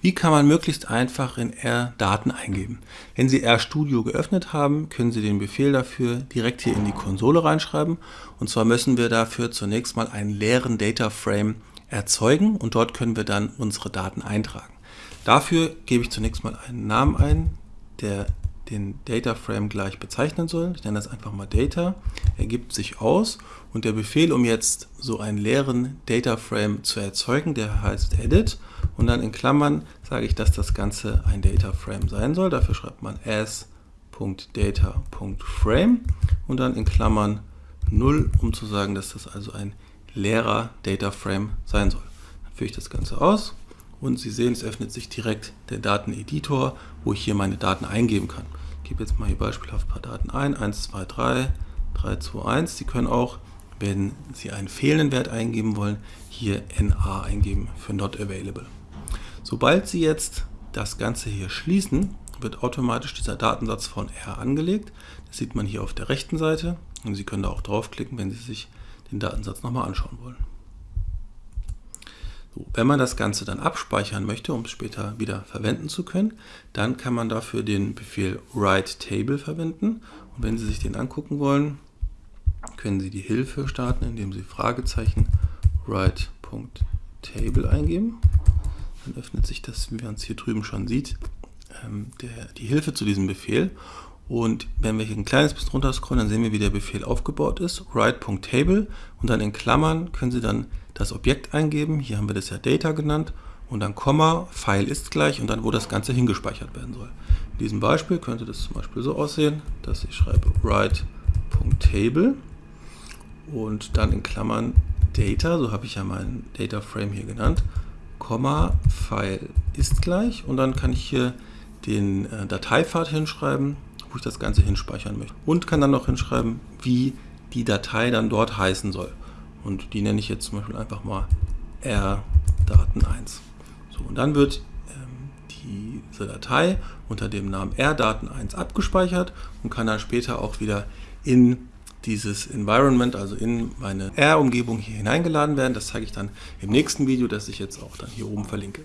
Wie kann man möglichst einfach in R Daten eingeben? Wenn Sie RStudio geöffnet haben, können Sie den Befehl dafür direkt hier in die Konsole reinschreiben. Und zwar müssen wir dafür zunächst mal einen leeren Data Frame erzeugen und dort können wir dann unsere Daten eintragen. Dafür gebe ich zunächst mal einen Namen ein, der den Data Frame gleich bezeichnen soll. Ich nenne das einfach mal Data, ergibt sich aus und der Befehl, um jetzt so einen leeren Data Frame zu erzeugen, der heißt edit und dann in Klammern sage ich, dass das Ganze ein Data Frame sein soll. Dafür schreibt man as.data.frame und dann in Klammern 0, um zu sagen, dass das also ein leerer Data Frame sein soll. Dann führe ich das Ganze aus und Sie sehen, es öffnet sich direkt der Dateneditor, wo ich hier meine Daten eingeben kann. Ich gebe jetzt mal hier beispielhaft ein paar Daten ein, 1, 2, 3, 3, 2, 1. Sie können auch, wenn Sie einen fehlenden Wert eingeben wollen, hier NA eingeben für Not Available. Sobald Sie jetzt das Ganze hier schließen, wird automatisch dieser Datensatz von R angelegt. Das sieht man hier auf der rechten Seite und Sie können da auch draufklicken, wenn Sie sich den Datensatz nochmal anschauen wollen. So, wenn man das Ganze dann abspeichern möchte, um es später wieder verwenden zu können, dann kann man dafür den Befehl write_table verwenden. Und wenn Sie sich den angucken wollen, können Sie die Hilfe starten, indem Sie Fragezeichen write.table eingeben. Dann öffnet sich das, wie man es hier drüben schon sieht, ähm, der, die Hilfe zu diesem Befehl. Und wenn wir hier ein kleines bisschen runter scrollen, dann sehen wir, wie der Befehl aufgebaut ist. write.table und dann in Klammern können Sie dann das Objekt eingeben. Hier haben wir das ja Data genannt und dann Komma, File ist gleich und dann, wo das Ganze hingespeichert werden soll. In diesem Beispiel könnte das zum Beispiel so aussehen, dass ich schreibe write.table und dann in Klammern Data, so habe ich ja meinen Data Frame hier genannt, Komma, File ist gleich und dann kann ich hier den äh, Dateipfad hinschreiben wo ich das Ganze hinspeichern möchte. Und kann dann noch hinschreiben, wie die Datei dann dort heißen soll. Und die nenne ich jetzt zum Beispiel einfach mal rdaten1. So, und dann wird ähm, diese Datei unter dem Namen rdaten1 abgespeichert und kann dann später auch wieder in dieses Environment, also in meine R-Umgebung hier hineingeladen werden. Das zeige ich dann im nächsten Video, das ich jetzt auch dann hier oben verlinke.